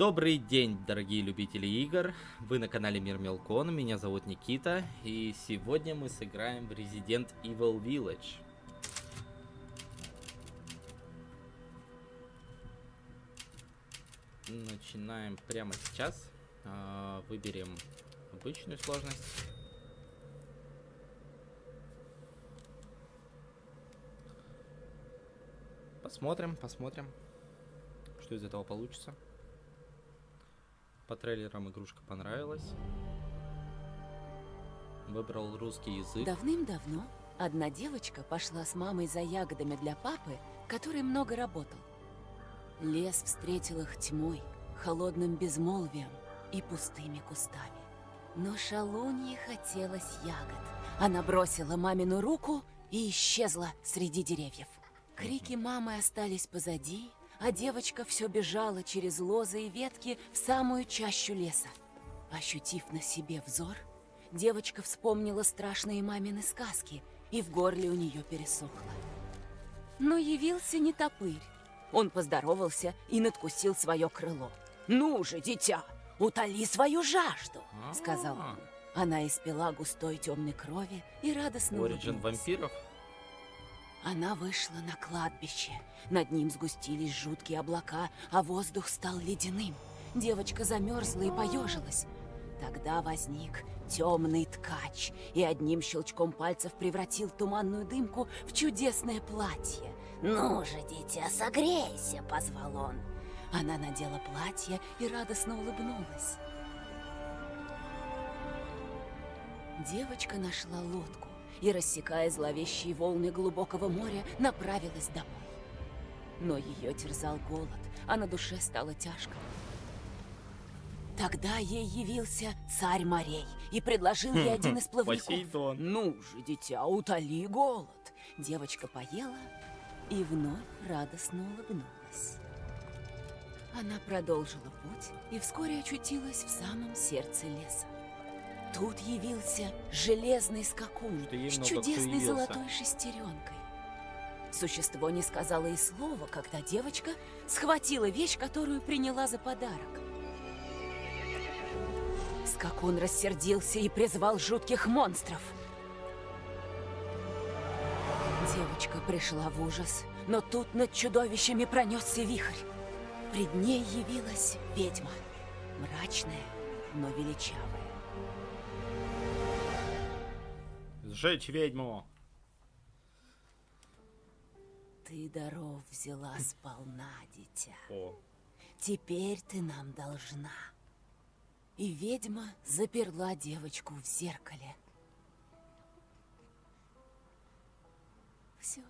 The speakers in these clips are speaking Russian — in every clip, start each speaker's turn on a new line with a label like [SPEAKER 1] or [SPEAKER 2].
[SPEAKER 1] Добрый день, дорогие любители игр. Вы на канале Мир Мелкон. Меня зовут Никита. И сегодня мы сыграем в Resident Evil Village. Начинаем прямо сейчас. А, выберем обычную сложность. Посмотрим, посмотрим, что из этого получится. По трейлерам игрушка понравилась. Выбрал русский язык.
[SPEAKER 2] Давным-давно одна девочка пошла с мамой за ягодами для папы, который много работал. Лес встретил их тьмой, холодным безмолвием и пустыми кустами. Но шалунье хотелось ягод. Она бросила мамину руку и исчезла среди деревьев. Крики мамы остались позади, а девочка все бежала через лозы и ветки в самую чащу леса. Ощутив на себе взор, девочка вспомнила страшные мамины сказки, и в горле у нее пересохло. Но явился не топырь. Он поздоровался и надкусил свое крыло. «Ну же, дитя, утоли свою жажду!» — сказал он. Она испила густой темной крови и радостно улыбнулась.
[SPEAKER 1] вампиров?
[SPEAKER 2] Она вышла на кладбище. Над ним сгустились жуткие облака, а воздух стал ледяным. Девочка замерзла и поежилась. Тогда возник темный ткач и одним щелчком пальцев превратил туманную дымку в чудесное платье. «Ну же, дитя, согрейся!» — позвал он. Она надела платье и радостно улыбнулась. Девочка нашла лодку и, рассекая зловещие волны глубокого моря, направилась домой. Но ее терзал голод, а на душе стало тяжко. Тогда ей явился царь морей и предложил ей один из плавников. Ну же, дитя, утоли голод. Девочка поела и вновь радостно улыбнулась. Она продолжила путь и вскоре очутилась в самом сердце леса. Тут явился железный скакун с чудесной золотой шестеренкой. Существо не сказала и слова, когда девочка схватила вещь, которую приняла за подарок. Скакун рассердился и призвал жутких монстров. Девочка пришла в ужас, но тут над чудовищами пронесся вихрь. Пред ней явилась ведьма, мрачная, но величавая.
[SPEAKER 1] Сжечь ведьму.
[SPEAKER 2] Ты даров взяла сполна, дитя.
[SPEAKER 1] О,
[SPEAKER 2] Теперь ты нам должна. И ведьма заперла девочку в зеркале. Все.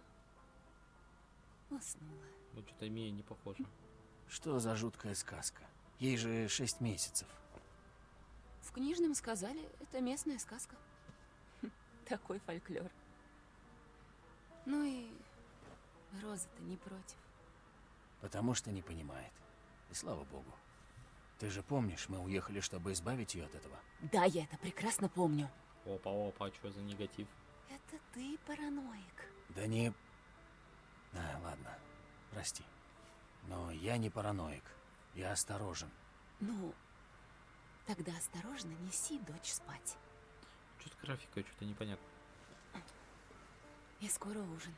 [SPEAKER 2] Уснула.
[SPEAKER 1] ну что-то Мия не похоже.
[SPEAKER 3] Что за жуткая сказка? Ей же шесть месяцев.
[SPEAKER 2] В книжном сказали, это местная сказка. Такой фольклор. Ну и Роза-то не против.
[SPEAKER 3] Потому что не понимает. И слава богу. Ты же помнишь, мы уехали, чтобы избавить ее от этого?
[SPEAKER 2] Да, я это прекрасно помню.
[SPEAKER 1] Опа, опа, что за негатив?
[SPEAKER 2] Это ты параноик.
[SPEAKER 3] Да не... А, ладно, прости. Но я не параноик. Я осторожен.
[SPEAKER 2] Ну, тогда осторожно неси дочь спать.
[SPEAKER 1] Что-то графика, что-то непонятно.
[SPEAKER 2] И скоро ужин.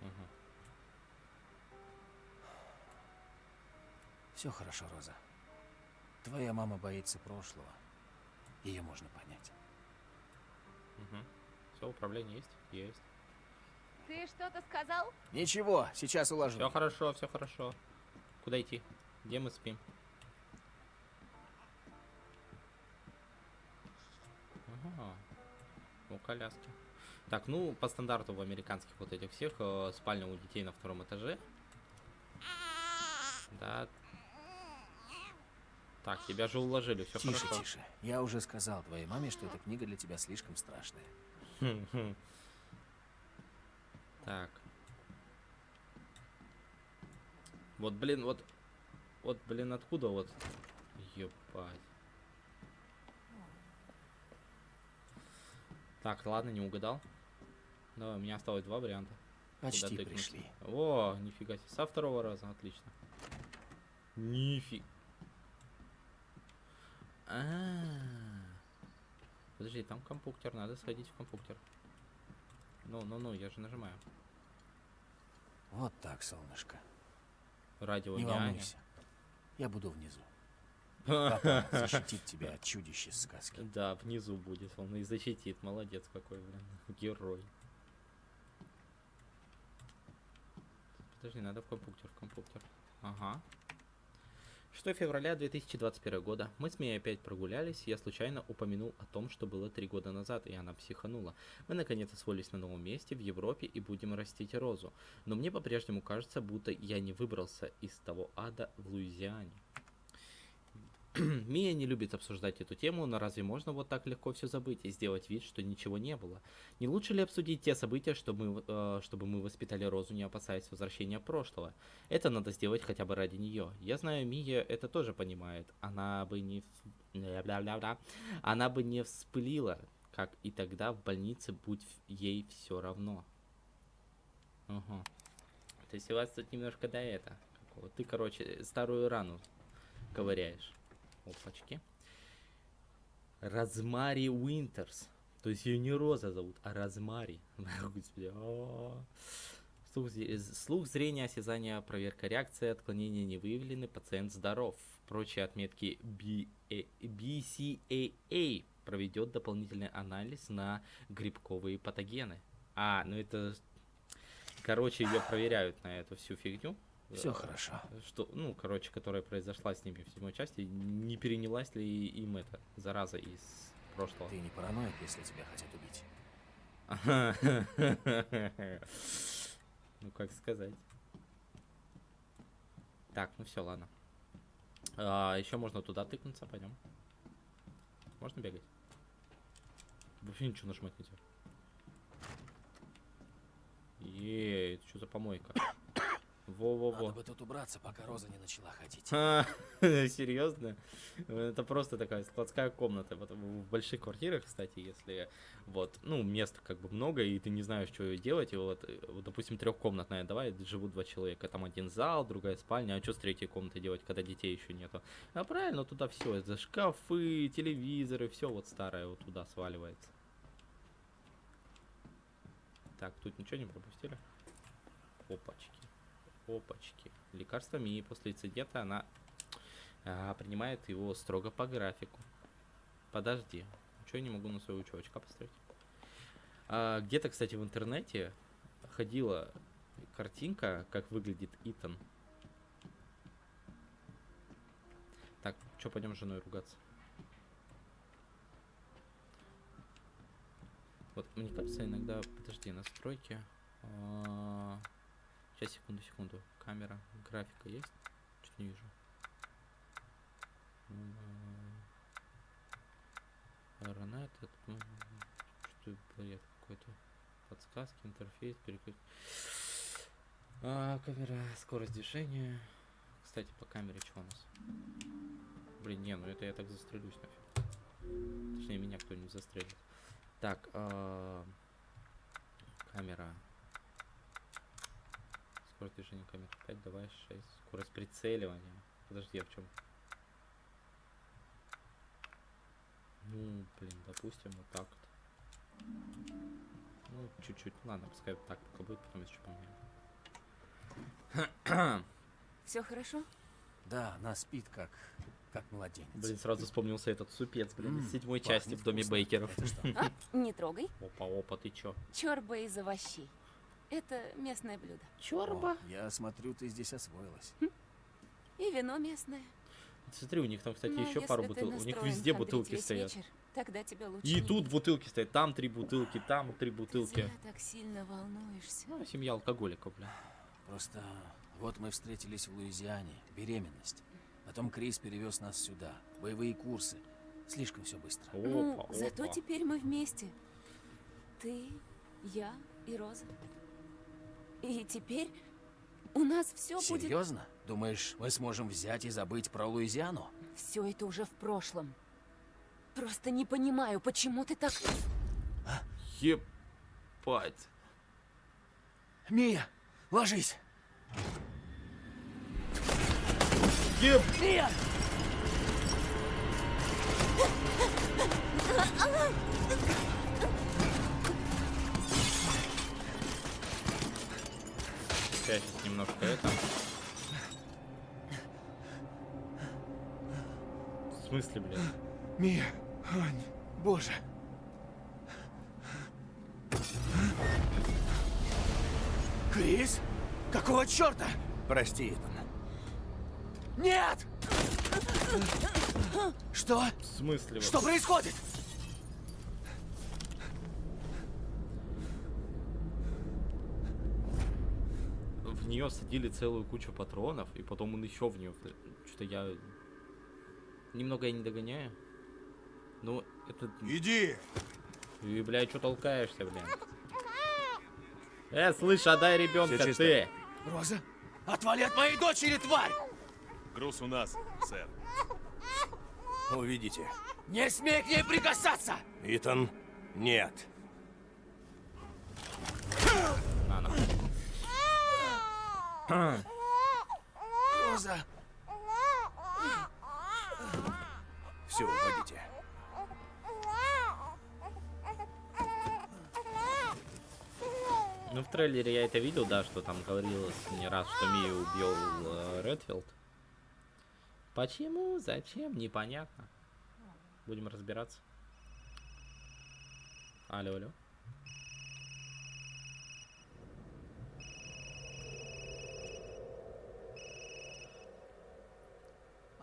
[SPEAKER 1] Ага.
[SPEAKER 3] Все хорошо, Роза. Твоя мама боится прошлого. Ее можно понять.
[SPEAKER 1] Угу. Все, управление есть? Есть.
[SPEAKER 4] Ты что-то сказал?
[SPEAKER 3] Ничего, сейчас уложу.
[SPEAKER 1] Все хорошо, все хорошо. Куда идти? Где мы спим? Ага. У коляски. Так, ну, по стандарту в американских вот этих всех, э, спальня у детей на втором этаже. Да. Так, тебя же уложили, все
[SPEAKER 3] Тише,
[SPEAKER 1] хорошо.
[SPEAKER 3] тише. Я уже сказал твоей маме, что эта книга для тебя слишком страшная.
[SPEAKER 1] Так. Вот, блин, вот... Вот, блин, откуда вот... Ебать. Так, ладно, не угадал. Давай, у меня осталось два варианта.
[SPEAKER 3] Почти
[SPEAKER 1] Куда
[SPEAKER 3] пришли.
[SPEAKER 1] О, нифига себе. Со второго раза, отлично. Нифиг. А. Подожди, там компьютер, надо сходить в компьютер. Ну, ну, ну, я же нажимаю.
[SPEAKER 3] Вот так, солнышко.
[SPEAKER 1] Радио
[SPEAKER 3] Не
[SPEAKER 1] няня.
[SPEAKER 3] волнуйся. Я буду внизу. Папа защитит тебя от чудищ из сказки.
[SPEAKER 1] Да, внизу будет, он и защитит. Молодец какой, блин. Герой. Подожди, надо в компьютер, в компьютер. Ага. 6 февраля 2021 года. Мы с Мией опять прогулялись, я случайно упомянул о том, что было три года назад, и она психанула. Мы наконец освоились на новом месте в Европе и будем растить розу. Но мне по-прежнему кажется, будто я не выбрался из того ада в Луизиане. Мия не любит обсуждать эту тему, но разве можно вот так легко все забыть и сделать вид, что ничего не было? Не лучше ли обсудить те события, чтобы мы, э, чтобы мы воспитали Розу, не опасаясь возвращения прошлого? Это надо сделать хотя бы ради нее. Я знаю, Мия это тоже понимает. Она бы не... Она бы не вспылила, как и тогда в больнице, будь ей все равно. Ага. То есть у вас тут немножко до это. какого. Ты, короче, старую рану ковыряешь. Опачки. Розмари Уинтерс. То есть ее не Роза зовут, а Розмари. А. Слух, з- слух, зрение, осязание, проверка реакции, отклонения не выявлены, пациент здоров. Прочие отметки B- э, BCAA проведет дополнительный анализ на грибковые патогены. А, ну это... Короче, ее проверяют на эту всю фигню.
[SPEAKER 3] Все
[SPEAKER 1] Э,
[SPEAKER 3] хорошо.
[SPEAKER 1] что, ну, короче, которая произошла с ними в седьмой части, не перенялась ли им это зараза из прошлого?
[SPEAKER 3] Ты не параноик, если тебя хотят убить.
[SPEAKER 1] Ну, как сказать. Так, ну все, ладно. еще можно туда тыкнуться, пойдем. Можно бегать? Вообще ничего нажимать нельзя. Ей, это что за помойка? Во-во-во.
[SPEAKER 3] Надо бы тут убраться, пока Роза не начала ходить.
[SPEAKER 1] А, Серьезно? Это просто такая складская комната. Вот в больших квартирах, кстати, если вот, ну, места как бы много, и ты не знаешь, что делать, и вот, э, вот допустим, трехкомнатная, давай, живут два человека, там один зал, другая спальня, а что с третьей комнатой делать, когда детей еще нету? А правильно, туда все, это шкафы, телевизоры, все вот старое вот туда сваливается. Так, тут ничего не пропустили? Опачки. Опачки. Лекарство Мии после инцидента она а, принимает его строго по графику. Подожди. Ничего не могу на своего чувачка поставить. А, Где-то, кстати, в интернете ходила картинка, как выглядит Итан. Так, что, пойдем с женой ругаться? Вот, мне кажется, иногда... Подожди, настройки. А, Сейчас, секунду, секунду. Камера, графика есть? Что-то не вижу. Ранет, что бред какой-то. Подсказки, интерфейс, переключ. А, камера, скорость движения. Кстати, по камере что у нас? Блин, не, ну это я так застрелюсь нафиг. Точнее, меня кто-нибудь застрелит. Так, а, камера. Скорость движения камеры 5, давай 6. Скорость прицеливания. Подожди, а в чем? Ну, блин, допустим, вот так вот. Ну, чуть-чуть. Ладно, пускай вот так пока будет, потом еще поменяем.
[SPEAKER 2] Все хорошо?
[SPEAKER 3] Да, она спит как, как младенец.
[SPEAKER 1] Блин, сразу вспомнился этот супец, блин, из седьмой части в доме
[SPEAKER 3] вкусно.
[SPEAKER 1] Бейкеров.
[SPEAKER 2] А, не трогай.
[SPEAKER 1] Опа, опа, ты чё?
[SPEAKER 2] Чорба из овощей. Это местное блюдо.
[SPEAKER 1] Чорба?
[SPEAKER 3] О, я смотрю, ты здесь освоилась.
[SPEAKER 2] И вино местное.
[SPEAKER 1] Смотри, у них там, кстати,
[SPEAKER 2] Но
[SPEAKER 1] еще
[SPEAKER 2] если
[SPEAKER 1] пару
[SPEAKER 2] ты
[SPEAKER 1] бутылок. У них везде
[SPEAKER 2] хандрить
[SPEAKER 1] бутылки стоят.
[SPEAKER 2] вечер, тогда тебя лучше
[SPEAKER 1] И
[SPEAKER 2] не
[SPEAKER 1] тут
[SPEAKER 2] видеть.
[SPEAKER 1] бутылки стоят, там три бутылки, там три бутылки.
[SPEAKER 2] Зря так сильно волнуешься.
[SPEAKER 1] Ну, семья алкоголиков, бля.
[SPEAKER 3] Просто вот мы встретились в Луизиане, беременность. Потом Крис перевез нас сюда, боевые курсы. Слишком все быстро.
[SPEAKER 2] ну,
[SPEAKER 1] Опа,
[SPEAKER 2] зато
[SPEAKER 1] опа.
[SPEAKER 2] теперь мы вместе. Ты, я и Роза. И теперь у нас все будет...
[SPEAKER 3] Серьезно? Думаешь, мы сможем взять и забыть про Луизиану?
[SPEAKER 2] Все это уже в прошлом. Просто не понимаю, почему ты так...
[SPEAKER 1] Ебать.
[SPEAKER 3] Мия, ложись.
[SPEAKER 1] Еб!
[SPEAKER 3] Мия!
[SPEAKER 1] Я сейчас немножко это... В смысле, блин?
[SPEAKER 3] Мия, Ань, боже. Крис? Какого черта?
[SPEAKER 5] Прости, Итан.
[SPEAKER 3] Нет! Что?
[SPEAKER 1] В смысле?
[SPEAKER 3] Что происходит?
[SPEAKER 1] Нее садили целую кучу патронов, и потом он еще в нее... Что-то я... Немного я не догоняю. Ну, это...
[SPEAKER 5] Иди!
[SPEAKER 1] И, блядь, что толкаешься, блин? Э, слышь, отдай ребенка, ты!
[SPEAKER 3] Роза, отвали от моей дочери, тварь!
[SPEAKER 6] Груз у нас, сэр.
[SPEAKER 5] Увидите.
[SPEAKER 3] Не смей к ней прикасаться!
[SPEAKER 5] Итан, нет.
[SPEAKER 1] На, на.
[SPEAKER 3] Роза,
[SPEAKER 5] Все, уводите.
[SPEAKER 1] Ну, в трейлере я это видел, да, что там говорилось не раз, что Мию убил э, Редфилд. Почему? Зачем? Непонятно. Будем разбираться. Алло, алло.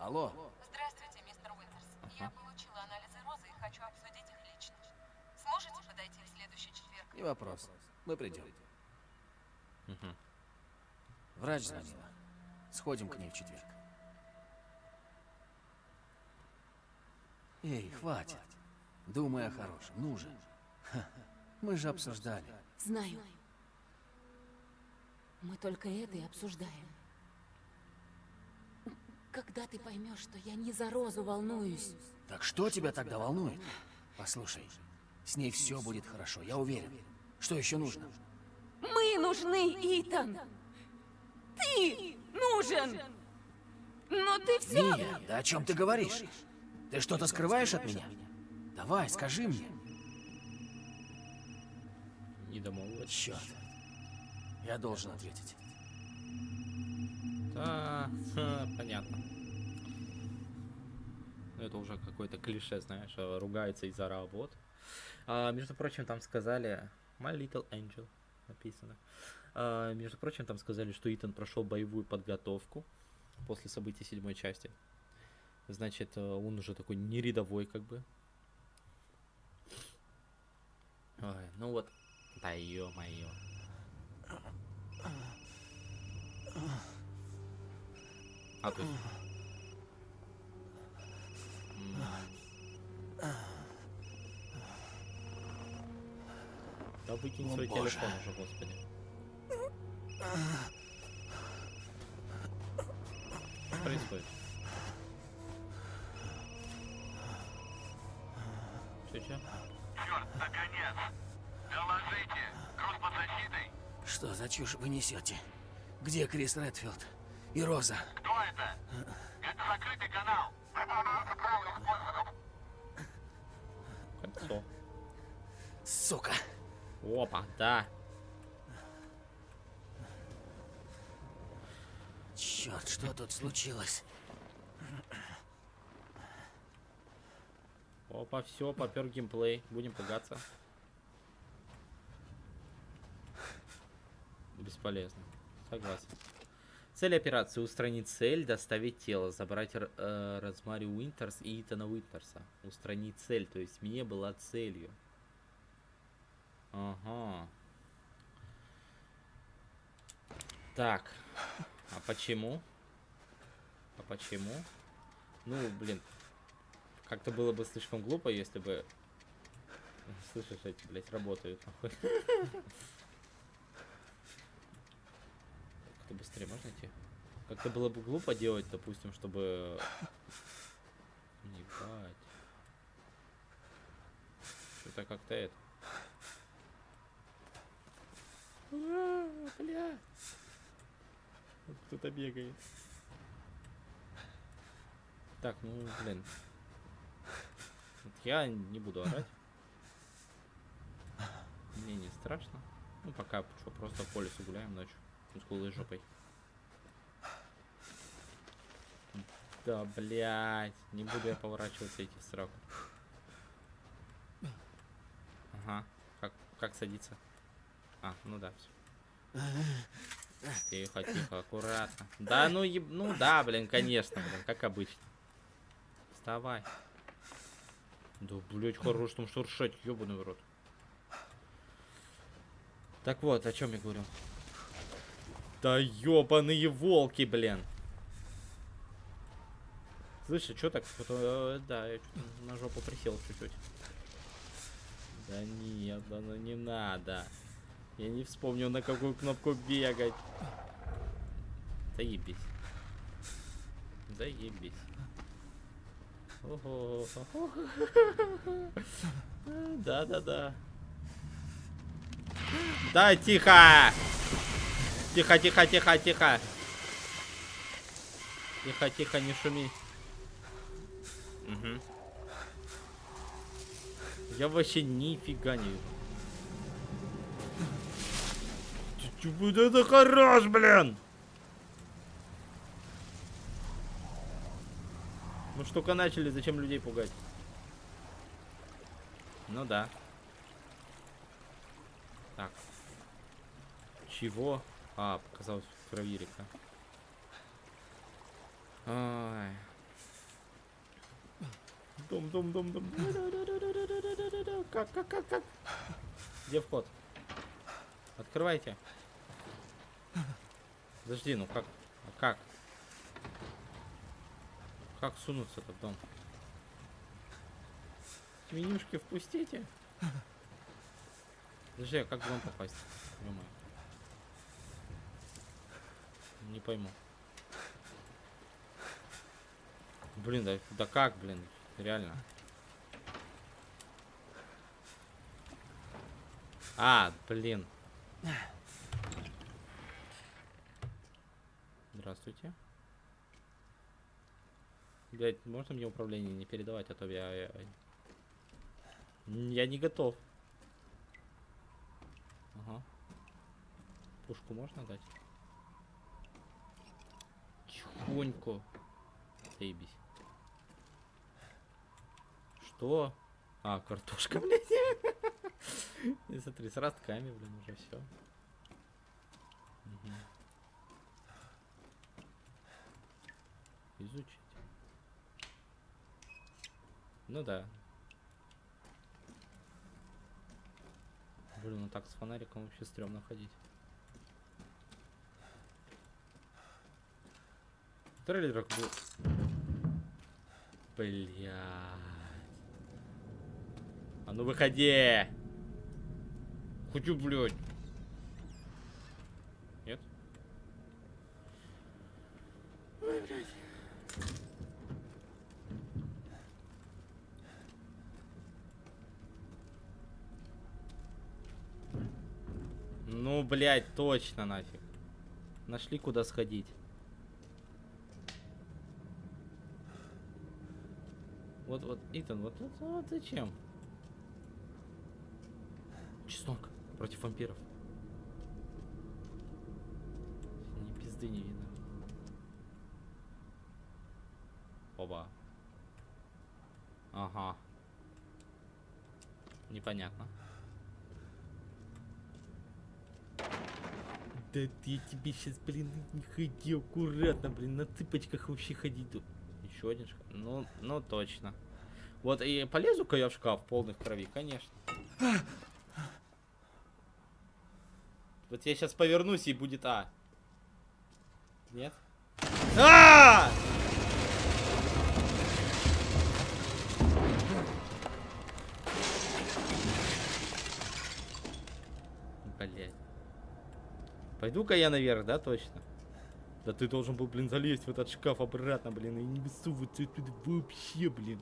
[SPEAKER 3] Алло,
[SPEAKER 7] Здравствуйте, мистер Уинтерс. Я получила анализы розы и хочу обсудить их лично. Сможете подойти в следующий четверг?
[SPEAKER 3] не вопрос. Мы придем.
[SPEAKER 1] Мгм.
[SPEAKER 3] Врач звонила. Сходим к ней в четверг. Эй, хватит. Думай о хорошем. Ну же. Ха, Мы же обсуждали.
[SPEAKER 2] Знаю. Мы только это и обсуждаем. Когда ты поймешь, что я не за Розу волнуюсь?
[SPEAKER 3] Так что тебя тогда волнует? Послушай, с ней все будет хорошо, я уверен. Что еще нужно?
[SPEAKER 2] Мы нужны, Итан! Ты нужен! Но ты все...
[SPEAKER 3] Мия, да о чем ты говоришь? Ты что-то скрываешь от меня? Давай, скажи мне.
[SPEAKER 1] Не домолвать.
[SPEAKER 3] Черт. Я должен ответить.
[SPEAKER 1] Да, ха, понятно. Ну, Это уже какое-то клише, знаешь, э, ругается из-за работ. А, между прочим, там сказали My Little Angel написано. А, между прочим, там сказали, что Итан прошел боевую подготовку после событий седьмой части. Значит, э, он уже такой не рядовой, как бы. Ой, ну вот, да ё-моё. А то есть... М. Да выкинь
[SPEAKER 3] О,
[SPEAKER 1] свой
[SPEAKER 3] боже.
[SPEAKER 1] телефон уже, господи. Что происходит? Че, че?
[SPEAKER 6] Черт, наконец! Доложите! Груз под защитой!
[SPEAKER 3] Что за чушь вы несете? Где Крис Редфилд? И Роза?
[SPEAKER 6] Кто это? Это закрытый канал!
[SPEAKER 1] Кольцо.
[SPEAKER 3] Сука!
[SPEAKER 1] Опа, да.
[SPEAKER 3] Черт, что тут случилось?
[SPEAKER 1] Опа, все, попер геймплей. Будем пугаться. Бесполезно. Согласен. Цель операции устранить цель, доставить тело, забрать э, Розмари Уинтерс и Итана Уинтерса. Устранить цель, то есть Мия была целью. Ага. Так. А почему? А почему? Ну, блин, как-то было бы слишком глупо, если бы... Слышишь, эти, блядь, работают, нахуй. Как-то быстрее можно идти? Как-то было бы глупо делать, допустим, чтобы... Ебать. Что-то как-то это... Ура, бля. Кто-то бегает. Так, ну, блин. Вот я не буду орать. Мне не страшно. Ну, пока что, просто по лесу гуляем ночью. С голой жопой. Да, блядь. Не буду я поворачиваться идти в сраку. Ага. Как, как садиться? А, ну да, все. Тихо, тихо, аккуратно. Да, ну, еб... ну да, блин, конечно, блин, как обычно. Вставай. Да, блять, хорош там шуршать, ебаный в рот. Так вот, о чем я говорю? Да ебаные волки, блин. Слышь, что так? Э, да, я на жопу присел чуть-чуть. Да нет, да ну не надо. Я не вспомнил, на какую кнопку бегать. Заебись. Ого. Да-да-да. Да, тихо! Тихо, тихо, тихо, тихо. Тихо, тихо, не шуми. Угу. Я вообще нифига не вижу. Это хорош, блин! Ну что только начали, зачем людей пугать? Ну да. Так. Чего? А, показалось проверика. Ай. Дом, дом, дом, дом. Как, как, как, как? Где вход? Открывайте. Подожди, ну как? А как? Как сунуться-то в дом? Менюшки впустите. Подожди, а как в дом попасть? Понимаю. Не пойму. Блин, да, да как, блин? Реально. А, блин. Здравствуйте. Блять, можно мне управление не передавать, а то я... Я, я не готов. Ага. Пушку можно дать? Тихонько. Заебись. Что? А, картошка, блядь. И смотри, с ростками, блин, уже все. Изучить. Ну да. Блин, ну так с фонариком вообще стрёмно ходить. Трейлер был. Блядь. А ну выходи! Хочу, блядь. Нет? Ой, блядь. Ну, блядь, точно нафиг. Нашли куда сходить. Вот, вот, Итан, вот, вот, вот зачем? Чеснок против вампиров. Ни пизды не видно. Оба. Ага. Непонятно. Да я тебе сейчас, блин, не ходи аккуратно, блин, на цыпочках вообще тут. Еще один шкаф. Ну, ну точно. Вот и полезу-ка я в шкаф полных крови, конечно. Вот я сейчас повернусь и будет А. Нет? А! Блять. Пойду-ка я наверх, да, точно? Да ты должен был, блин, залезть в этот шкаф обратно, блин, и не высовываться оттуда вообще, блин.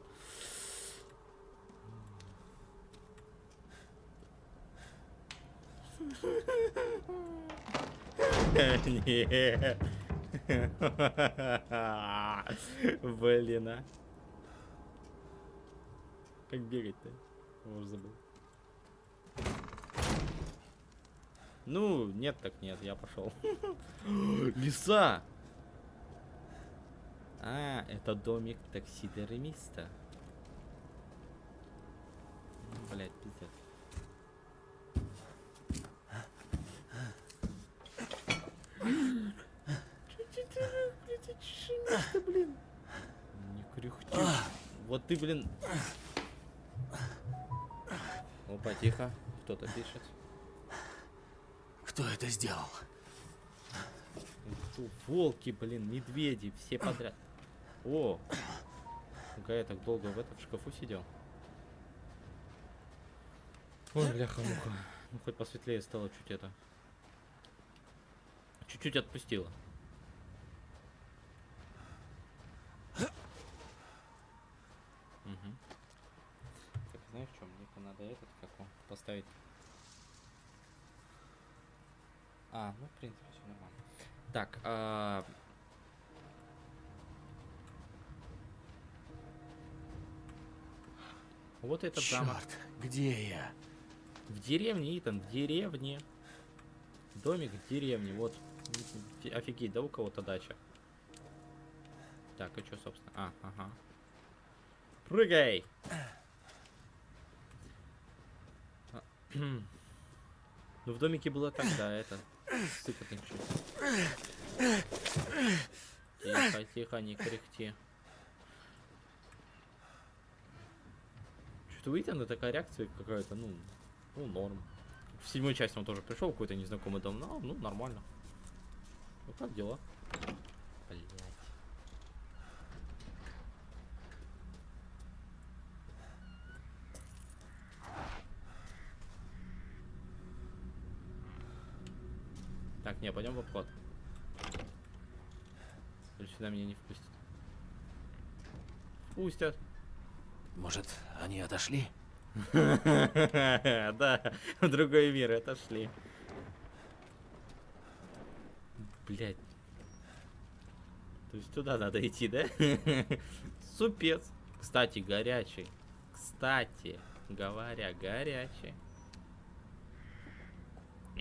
[SPEAKER 1] Не. Блин, а. Как бегать-то? Уже забыл. Ну, нет так нет, я пошел. Лиса! А, это домик таксидермиста. Блять, пиздец. Блин. Не кряхти. Вот ты, блин. Опа, тихо. Кто-то пишет.
[SPEAKER 3] Кто это сделал?
[SPEAKER 1] Волки, блин, медведи, все подряд. О! Пока я так долго в этом шкафу сидел. Ой, бляха-муха. Ну, хоть посветлее стало чуть это. Чуть-чуть отпустило. Мгм. Так, знаешь что, мне-ка надо этот, как он, поставить. А, ну, в принципе, все нормально. Так, а... Вот этот замок.
[SPEAKER 3] Черт, где я?
[SPEAKER 1] В деревне, Итан, в деревне. Домик в деревне, вот. Фи- Офигеть, да у кого-то дача. Так, и что, собственно? А, ага. Прыгай! А, Ну, в домике было так, да, это... Сыкотно чуть. Тихо, тихо, не кряхти. Что-то у Итана такая реакция какая-то, ну, ну, норм. В седьмой части он тоже пришел, какой-то незнакомый дом, ну, ну, нормально. Ну, как дела? Блять. Так, не, пойдем в обход. Или сюда меня не впустят. Пустят.
[SPEAKER 3] Может, они отошли?
[SPEAKER 1] Да, в другой мир отошли. Блять. То есть туда надо идти, да? Супец. Кстати, горячий. Кстати, говоря, горячий.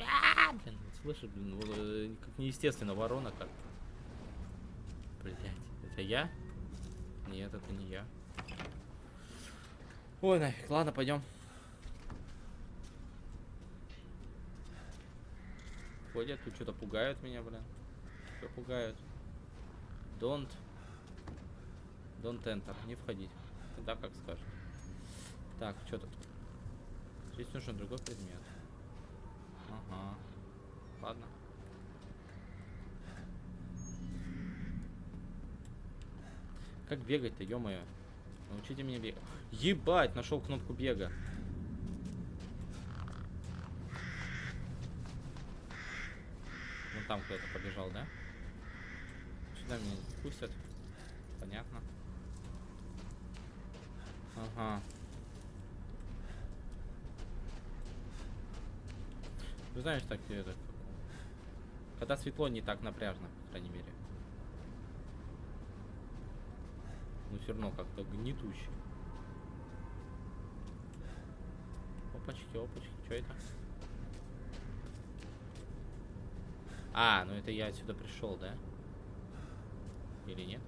[SPEAKER 1] А, Блин, слышишь, блин, э, как неестественно ворона как. Блять, это я? Нет, это не я. Ой, нафиг, ладно, пойдем. Ходят, тут что-то пугают меня, блин. Что пугают? Don't. Don't enter. Не входить. Да, как скажешь. Так, что тут? Здесь нужен другой предмет. Ага. Ладно. Как бегать-то, ё-моё? Научите меня бегать. Ебать, нашел кнопку бега. Ну там кто-то побежал, да? Сюда меня не пустят. Понятно. Ага. Ну знаешь, так это... Когда светло, не так напряжно, по крайней мере. Но все равно как-то гнетуще. Опачки, опачки, что это? А, ну это я отсюда пришел, да? Или нет?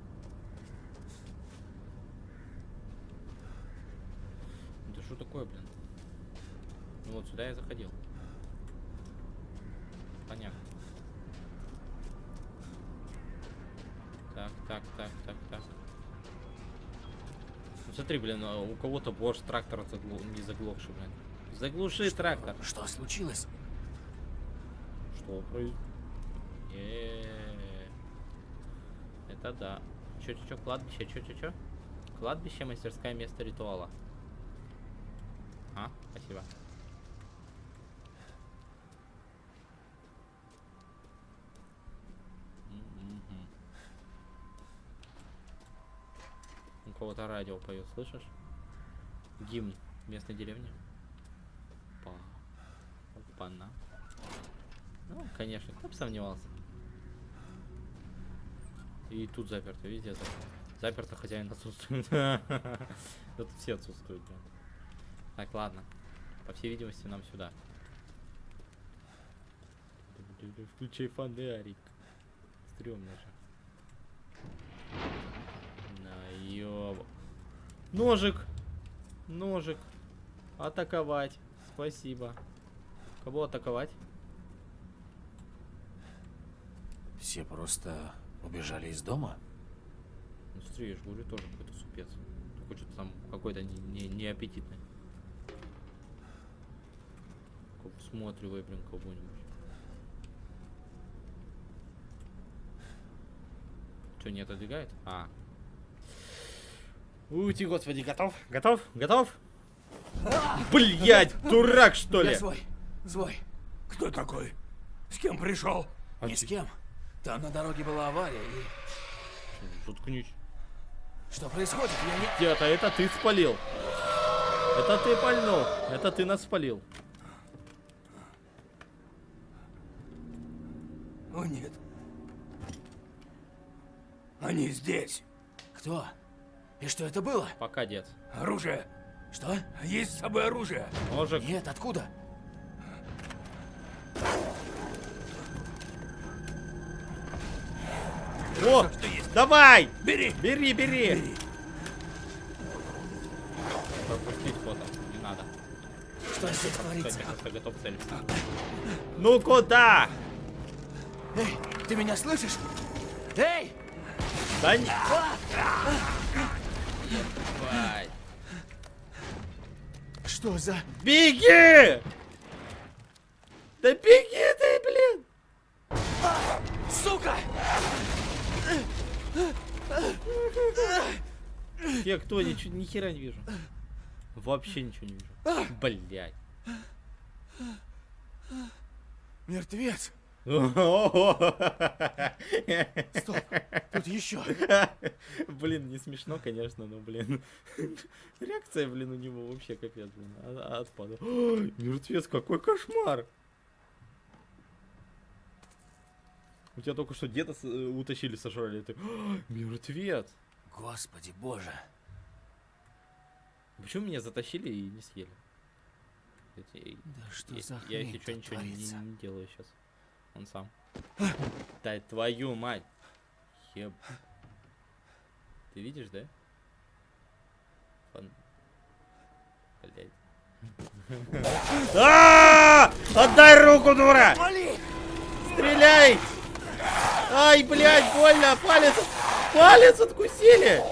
[SPEAKER 1] Да что такое, блин? Ну вот сюда я заходил. Понятно. Ну смотри, блин, а у кого-то борщ трактор заглу... не заглохший, блин. Заглуши трактор.
[SPEAKER 3] Что случилось?
[SPEAKER 1] Что происходит? Это да. Чё, чё, чё, кладбище, чё, чё, чё? Кладбище, мастерская, место ритуала. А, спасибо. У кого-то радио поет, слышишь? Гимн местной деревни. Па. Опа-на. Ну, конечно, кто бы сомневался. И тут заперто, везде заперто. Заперто, хозяин отсутствует. Тут все отсутствуют, блин. Так, ладно. По всей видимости, нам сюда. Включай фонарик. Стремно же. На ёб... Ножик! Ножик. Атаковать. Спасибо. Кого атаковать?
[SPEAKER 3] Все просто убежали из дома?
[SPEAKER 1] Ну смотри, я же говорю, тоже какой-то супец. Только что-то там какой-то не, не, неаппетитный. Как Всматривай, блин, кого-нибудь. Что, не отодвигает? А. Ути, господи, готов? Готов? Готов? Блять, дурак, что ли?
[SPEAKER 3] Я свой, свой.
[SPEAKER 5] Кто такой? С кем пришел?
[SPEAKER 1] А
[SPEAKER 3] Ни
[SPEAKER 1] ты-
[SPEAKER 3] с кем. Там на дороге была авария и...
[SPEAKER 1] Заткнись.
[SPEAKER 3] Что происходит? Я не...
[SPEAKER 1] Где-то это ты спалил. Это ты пальнул. Это ты нас спалил.
[SPEAKER 5] О, нет. Они здесь.
[SPEAKER 3] Кто? И что это было?
[SPEAKER 1] Пока, дед.
[SPEAKER 5] Оружие.
[SPEAKER 3] Что?
[SPEAKER 5] Есть с собой оружие.
[SPEAKER 1] Ножик.
[SPEAKER 3] Нет, откуда?
[SPEAKER 1] О! Давай!
[SPEAKER 5] Бери.
[SPEAKER 1] Бери, бери! Пропустить фото. Не надо.
[SPEAKER 3] Что здесь творится?
[SPEAKER 1] Я готов целиться. Ну куда?
[SPEAKER 3] Эй, ты меня слышишь? Эй!
[SPEAKER 1] Да не... Давай.
[SPEAKER 3] Что за...
[SPEAKER 1] Беги! Да беги ты, блин!
[SPEAKER 3] Сука!
[SPEAKER 1] Я кто? Ничего, ни хера не вижу. Вообще ничего не вижу. Блять.
[SPEAKER 3] Мертвец! Стоп, тут еще.
[SPEAKER 1] Блин, не смешно, конечно, но, блин. Реакция, блин, у него вообще капец, блин. а- а- Отпада. Ой, Мертвец, какой кошмар! У тебя только что деда э, утащили, сожрали. Ты... «Ой, Мертвец!
[SPEAKER 3] Господи боже.
[SPEAKER 1] Почему меня затащили и не съели?
[SPEAKER 3] Да что
[SPEAKER 1] я,
[SPEAKER 3] за
[SPEAKER 1] я
[SPEAKER 3] хрень
[SPEAKER 1] что,
[SPEAKER 3] тут
[SPEAKER 1] ничего не делаю сейчас. Он сам. Да твою мать! Еб... Ты видишь, да? Фан... Блять. А! Отдай руку, дура! Стреляй! Ай, блядь, больно! Палец! Палец откусили!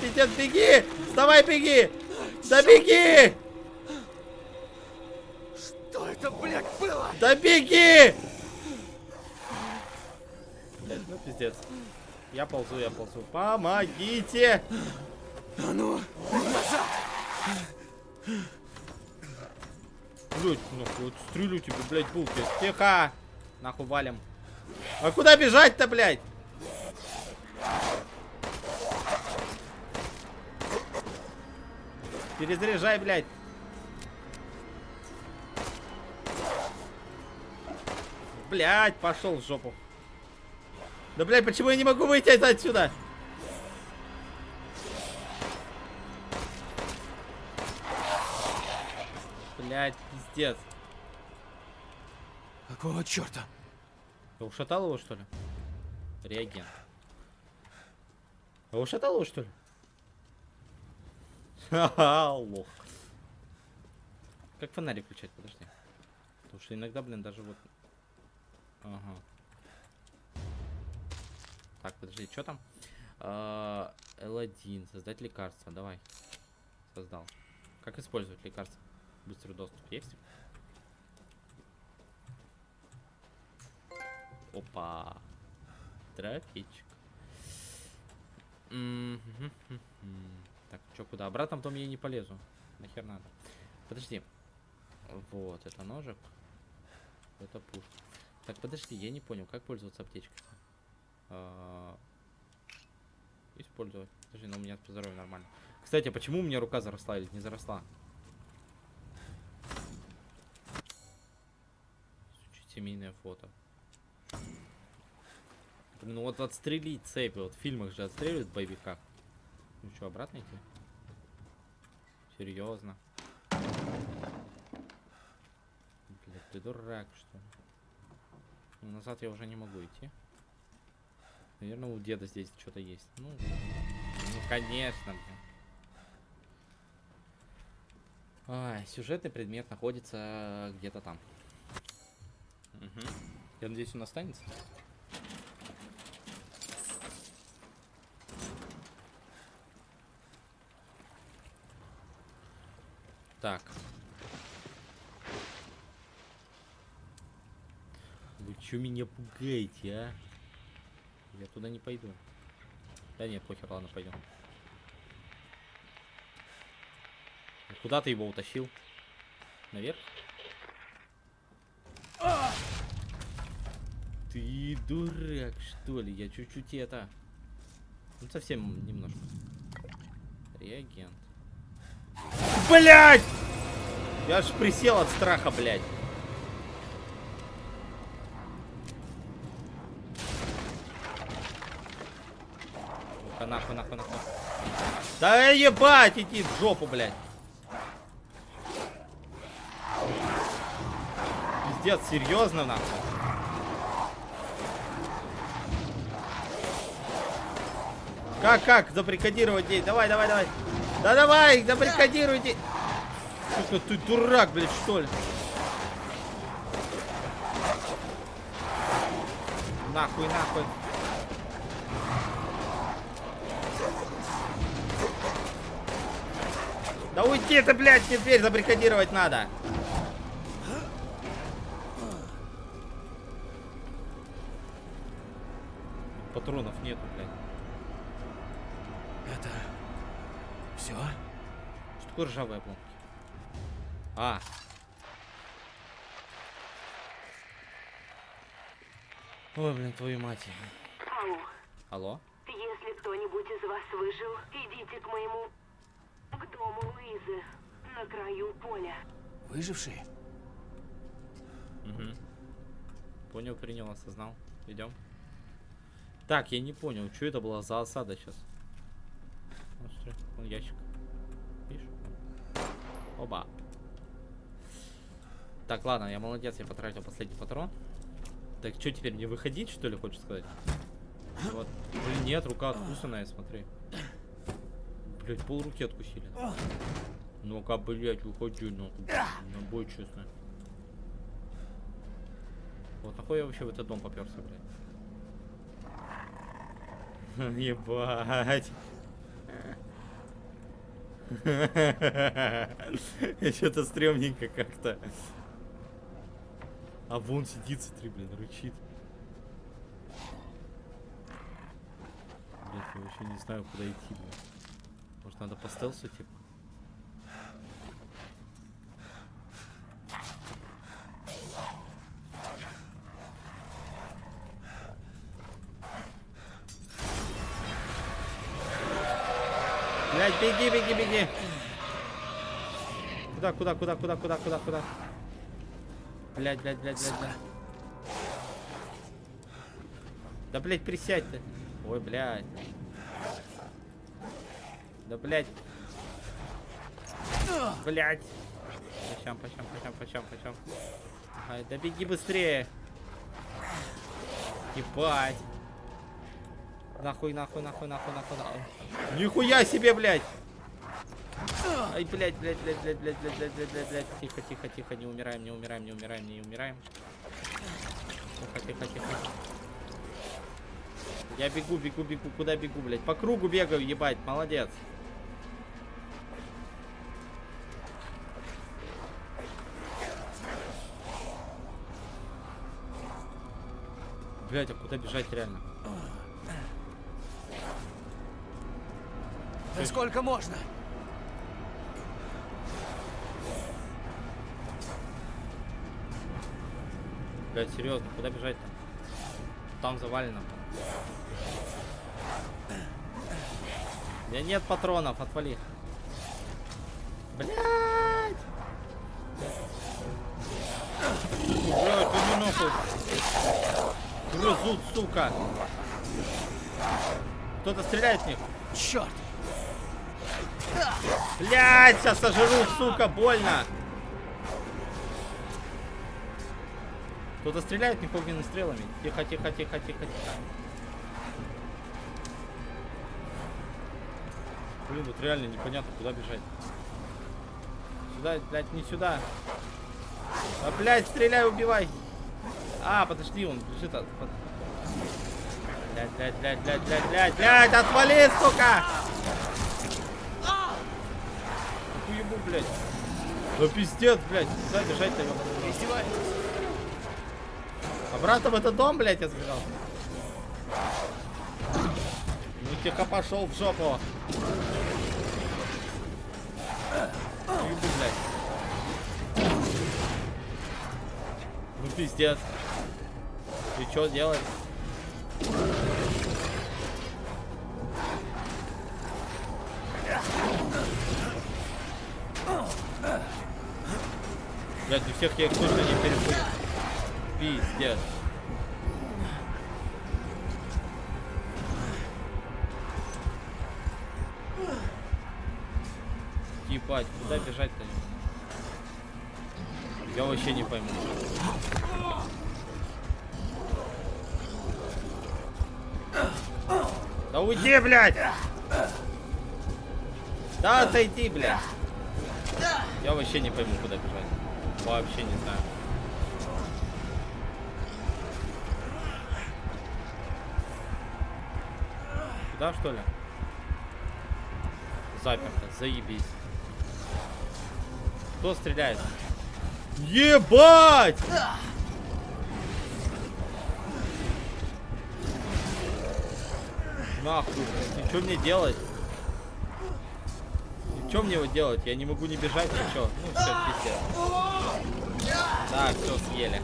[SPEAKER 1] Пиздец, беги! Вставай, беги! Да беги!
[SPEAKER 3] Что это, блядь, было?
[SPEAKER 1] Да беги! Блядь, ну пиздец. Я ползу, я ползу. Помогите!
[SPEAKER 3] А ну,
[SPEAKER 1] Блять, нахуй, вот стрелю тебе, блядь, булки. Тихо! Нахуй валим. А куда бежать-то, блядь? Перезаряжай, блядь. Блядь, пошел в жопу. Да, блядь, почему я не могу выйти отсюда? Блядь, пиздец.
[SPEAKER 3] какого черта?
[SPEAKER 1] Ты ушатал его, что ли? Реагент. А ушатал его, что ли? Ха-ха, лох. Как фонарик включать, подожди. Потому что иногда, блин, даже вот... Ага. Так, подожди, что там? А, L1, создать лекарство, давай. Создал. Как использовать лекарство? Быстрый доступ есть? Опа. Мгм. Так, что, куда? Обратно дом я не полезу. Нахер надо. Подожди. Вот, это ножик. Это пушка. Так, подожди, я не понял, как пользоваться аптечкой. А, Использовать. Подожди, но у меня по здоровью нормально. Кстати, а почему у меня рука заросла или не заросла? Семейное фото. Ну вот отстрелить цепи. Вот в фильмах же отстреливают в боевиках. Ну что, обратно идти? Серьезно? Блядь, ты дурак, что ли? Назад я уже не могу идти. Наверное, у деда здесь что-то есть. Ну, ну конечно. Ай, сюжетный предмет находится где-то там. Мгм. Я надеюсь, он останется. Так. Чё меня пугаете, а? Я туда не пойду. Да нет, похер, ладно, пойдем. Куда ты его утащил? Наверх? Ты дурак, что ли? Я чуть-чуть это... Ну, совсем немножко. Реагент. Блять! Я аж присел от страха, блядь. Ну-ка, нахуй, нахуй, нахуй. Да ебать, иди в жопу, блядь. Пиздец, серьезно, нахуй. Как, как забаррикадировать день? Давай, давай, давай. Да давай, забаррикадируйте. Сука, ты дурак, блядь, что ли? Нахуй, нахуй. Да уйди ты, блядь, мне дверь забаррикадировать надо. Патронов нету, блядь.
[SPEAKER 3] Это... Все?
[SPEAKER 1] Что такое ржавые обломки? А. Ой, блин, твою мать.
[SPEAKER 8] Ау,
[SPEAKER 1] Алло?
[SPEAKER 8] если кто-нибудь из вас выжил, идите к моему... к дому Луизы, на краю поля.
[SPEAKER 3] Выжившие?
[SPEAKER 1] Угу. Понял, принял, осознал. Идем. Так, я не понял, что это была за осада сейчас. Вот, смотри, вон ящик. Видишь? Оба. Так, ладно, я молодец, я потратил последний патрон. Так, что теперь, не выходить, что ли, хочешь сказать? Вот. Блин, нет, рука откусанная, смотри. Блять, пол руки откусили. Ну-ка, блять, выходи, нахуй. На бой, честно. Вот нахуй я вообще в этот дом поперся, блядь. Ебать. Что-то стрёмненько как-то. А вон сидит, смотри, блин, рычит. Блять, я вообще не знаю, куда идти, блин. Может, надо по стелсу, типа? Блять, беги, беги, беги. Куда, куда, куда, куда, куда, куда, куда? Блять, блять, блять, блять, блять. Да, блять, присядь ты. Ой, блять. Да, блять. Блять. Почем, почем, почем, почем, почем. Ай, да беги быстрее. Ебать. Нахуй, нахуй, нахуй, нахуй, нахуй, нахуй. Нихуя себе, блядь! Ай, блядь, блядь, блядь, блядь, блядь, блядь, блядь, блядь, блядь, блядь. Тихо, тихо, тихо, не умираем, не умираем, не умираем, не умираем. Тихо, тихо, тихо. Я бегу, бегу, бегу. Куда бегу, блядь? По кругу бегаю, ебать, молодец. Блядь, а куда бежать реально?
[SPEAKER 3] Да сколько можно?
[SPEAKER 1] Блядь, серьезно, куда бежать-то? Там завалено. У меня нет патронов, отвали. Блядь, иди нахуй нахуй. Грызут, сука. Кто-то стреляет в них.
[SPEAKER 3] Черт!
[SPEAKER 1] Блять, сейчас сожрут, сука, больно. Кто-то стреляет в них огненными стрелами. Тихо, тихо, тихо, тихо, тихо. Блин, тут реально непонятно, куда бежать. Сюда, блядь, не сюда. А, блядь, стреляй, убивай. А, подожди, он бежит от... под- Блядь, блядь, блядь, блядь, блядь, блядь, блядь, отвали, сука! Уебу, блядь. Да пиздец, блядь, куда бежать-то? Обратно в этот дом, блядь, я сбежал. Ну тихо пошел в жопу. Уебу, блядь. Ну пиздец. И что делать? Блядь, у всех я их точно не перепутал. Пиздец. Ебать, куда бежать-то? Я вообще не пойму. Уйди, блядь! Да отойди, блядь! Я вообще не пойму, куда бежать. Вообще не знаю. Сюда, что ли? Заперто, заебись. Кто стреляет? Ебать! Нахуй, и что мне делать? Что мне его делать? Я не могу не бежать, ничего. Ну все, пиздец. Так, все, съели.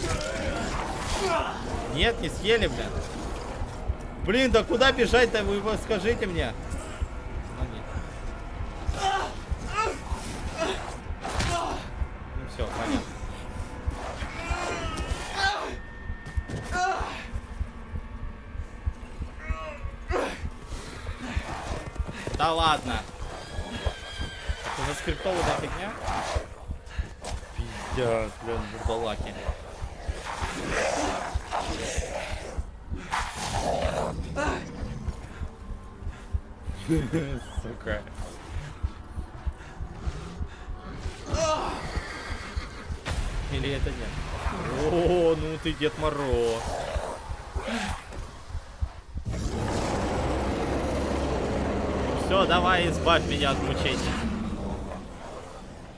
[SPEAKER 1] Нет, не съели, блин. Блин, да куда бежать-то? Вы скажите мне. Ну, нет. Ну все, понятно. Да ладно. Это заскриптованная фигня? Пиздец, блин, бурдалаки. Сука. Или это нет? О, ну ты Дед Мороз. Все, давай, избавь меня от мучений.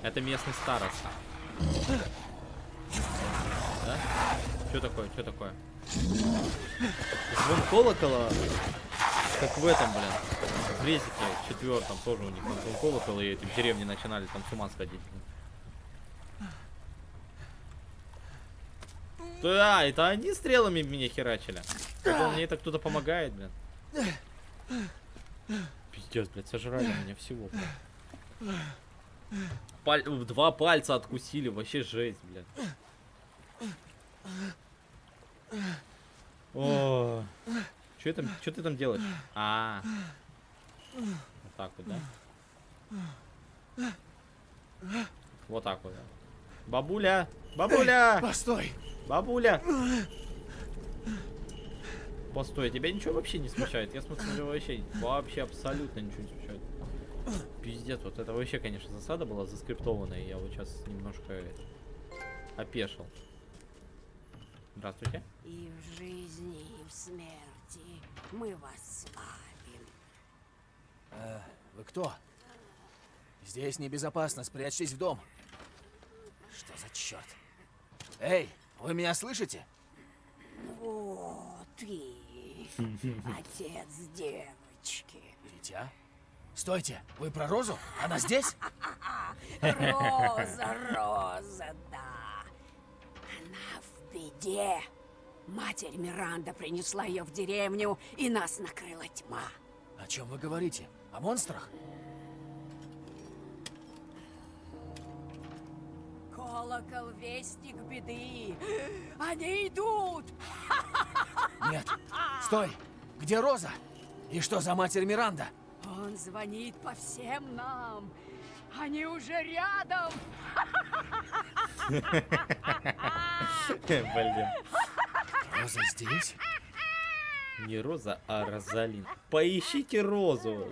[SPEAKER 1] Это местный староста. Да? Что такое? Что такое? Звон колокола, как в этом, блин. В резике четвертом тоже у них звон колокола, и в деревне начинали там с ума сходить. Да, это они стрелами меня херачили. Это мне это кто-то помогает, блин. Пиздец, блядь, сожрали меня всего, блядь. Паль... Два пальца откусили, вообще жесть, блядь. О, что там, что ты там делаешь? А, вот так вот, да? Вот так вот. да. Бабуля, бабуля,
[SPEAKER 3] Постой!
[SPEAKER 1] бабуля. Постой, тебя ничего вообще не смущает? Я смотрю, вообще, вообще абсолютно ничего не смущает. Пиздец, вот это вообще, конечно, засада была заскриптованная. Я вот сейчас немножко это, опешил. Здравствуйте.
[SPEAKER 9] И в жизни, и в смерти мы вас славим.
[SPEAKER 3] Э, вы кто? Здесь небезопасно, спрячьтесь в дом. Что за черт? Эй, вы меня слышите?
[SPEAKER 9] О, ты, отец девочки.
[SPEAKER 3] Дитя? Стойте, вы про Розу? Она здесь?
[SPEAKER 9] Роза, Роза, да. Она в беде. Матерь Миранда принесла ее в деревню, и нас накрыла тьма.
[SPEAKER 3] О чем вы говорите? О монстрах?
[SPEAKER 9] Колокол — вестник беды. Они идут!
[SPEAKER 3] Нет. Стой! Где Роза? И что за матерь Миранда?
[SPEAKER 9] Он звонит по всем нам. Они уже рядом.
[SPEAKER 1] Блин.
[SPEAKER 3] Роза здесь?
[SPEAKER 1] Не Роза, а Розалин. Поищите Розу.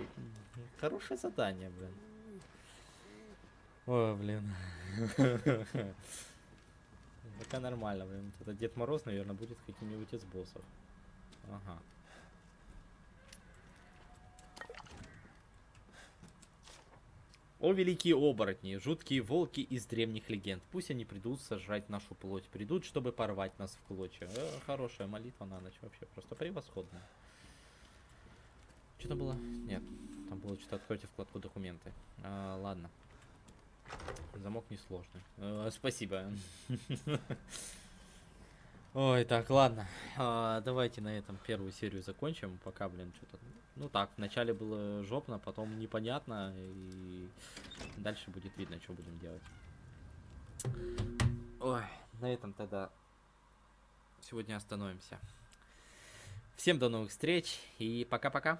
[SPEAKER 1] Хорошее задание, блин. Ой, блин. Пока нормально, блин. Это Дед Мороз, наверное, будет каким-нибудь из боссов. Ага. О, великие оборотни, жуткие волки из древних легенд. Пусть они придут сожрать нашу плоть. Придут, чтобы порвать нас в клочья. Э, хорошая молитва на ночь. Вообще просто превосходная. Что там было? Нет. Там было что-то откройте вкладку документы. А, ладно. Замок несложный. Э, спасибо. Ой, так, ладно. А, давайте на этом первую серию закончим. Пока, блин, что-то... Ну так, вначале было жопно, потом непонятно. И дальше будет видно, что будем делать. Ой, на этом тогда сегодня остановимся. Всем до новых встреч и пока-пока.